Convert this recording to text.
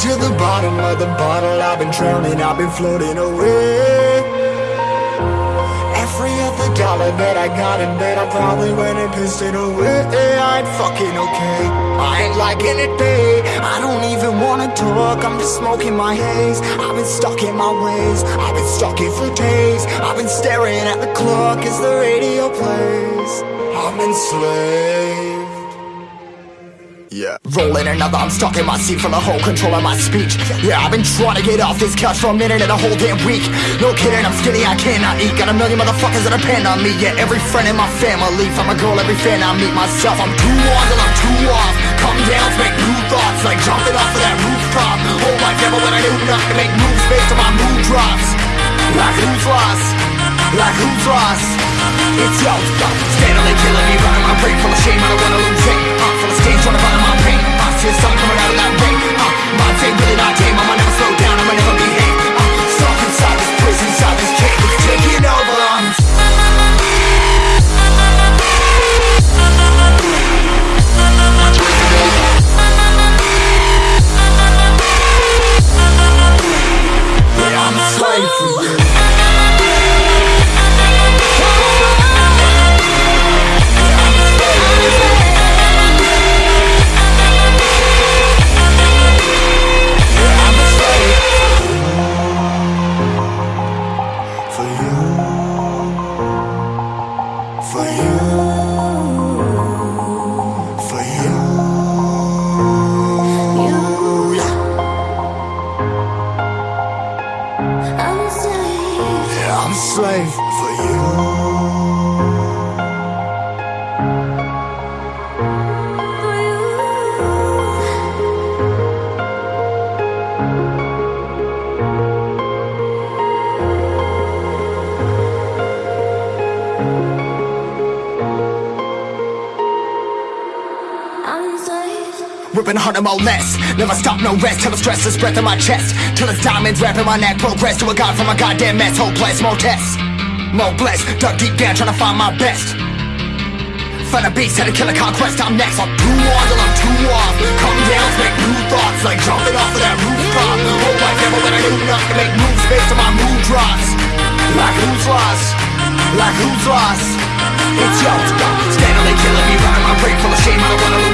to the bottom of the bottle. I've been drowning, I've been floating away. Every other dollar that I got in bed I probably went and pissed it away. I ain't fucking okay. I ain't liking it, babe. I don't even wanna talk. I'm just smoking my haze. I've been stuck in my ways. I've been stuck here for days. I've been staring at the clock. As the radio plays? I'm enslaved yeah. Rolling another, I'm stuck in my seat from the whole control of my speech. Yeah, I've been trying to get off this couch for a minute and a whole damn week. No kidding, I'm skinny, I cannot eat. Got a million motherfuckers that depend on me. Yeah, every friend in my family, from a girl, every fan I meet myself. I'm too on till I'm too off. Come down make new thoughts, like jumping off of that rooftop. Whole life never when I knew not to make moves based on my mood drops. Like who's lost? Like who's lost? It's yo, steadily killing me, running my brain I'm a slave for you. Ripping harder, more less. Never stop, no rest. Till the stress is breath in my chest. Till it's diamonds wrapping my neck. Progress to a god from a goddamn mess. Hopeless, more tests. More blessed. Dug deep down, trying to find my best. Find a beast, had to kill a conquest. I'm next. I'm too on till I'm too off. Come down, make new thoughts. Like jumping off of that rooftop. Whole life never when I knew not to make moves based on my mood drops. Like who's lost? Like who's lost? It's yo, steadily killing me, running my brain full of shame. I don't wanna lose.